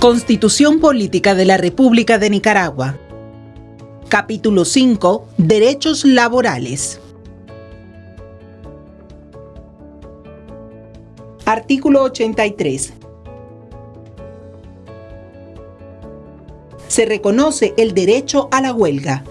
Constitución Política de la República de Nicaragua. Capítulo 5. Derechos laborales. Artículo 83. Se reconoce el derecho a la huelga